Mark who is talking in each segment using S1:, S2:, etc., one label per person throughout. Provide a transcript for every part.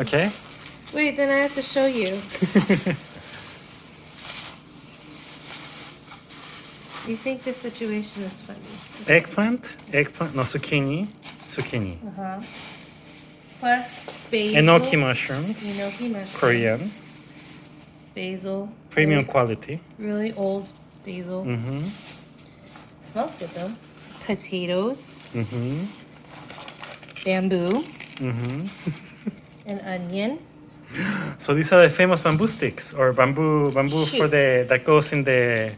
S1: Okay.
S2: Wait, then I have to show you. You think this situation is funny?
S1: eggplant, eggplant, no zucchini, zucchini.
S2: Uh huh. Plus basil.
S1: Enoki mushrooms,
S2: Enoki mushrooms.
S1: Korean,
S2: Basil.
S1: premium
S2: Really,
S1: quality.
S2: really old basil.
S1: Mm-hmm.
S2: Smells good though. Potatoes,
S1: Mm-hmm.
S2: bamboo,
S1: Mm-hmm.
S2: an onion.
S1: So these are the famous bamboo sticks or bamboo bamboo for the that goes in the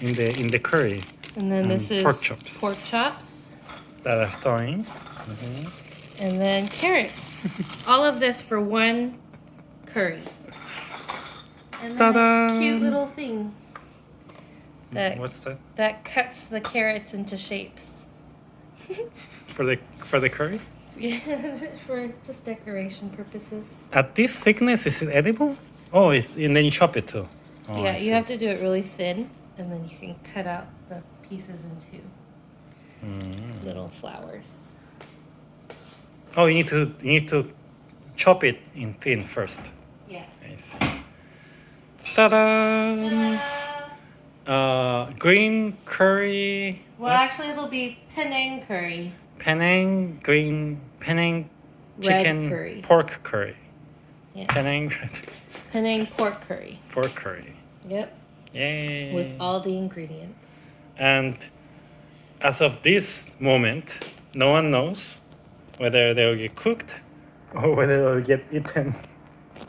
S1: in the in the curry
S2: And then this
S1: Mm,
S2: is
S1: pork chops.
S2: pork chops.
S1: that are thawing.
S2: And then carrots. All of this for one curry. And then
S1: Ta-da!
S2: cute little thing that
S1: What's that
S2: that cuts the carrots into shapes.
S1: for the for the curry?
S2: for just decoration purposes.
S1: At this thickness, is it edible? Oh, it's, and then you chop it too. Oh,
S2: yeah,
S1: I
S2: you
S1: see.
S2: have to do it really thin, and then you can cut out the pieces into
S1: Mm.
S2: little flowers.
S1: Oh, you need to you need to chop it in thin first.
S2: Yeah.
S1: I see. Ta-da! Uh, green curry.
S2: Well, actually, it'll be Penang curry.
S1: Penang green Penang
S2: Red
S1: chicken
S2: curry.
S1: pork curry.
S2: Yeah.
S1: Penang
S2: Penang pork curry.
S1: pork curry.
S2: Yep.
S1: Yay!
S2: With all the ingredients.
S1: And as of this moment, no one knows whether they'll get cooked or whether they'll get eaten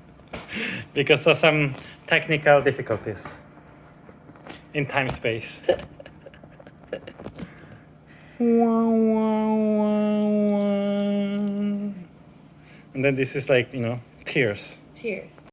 S1: because of some technical difficulties in time space. Wah, wah, And then this is like, you know, tears.
S2: Cheers.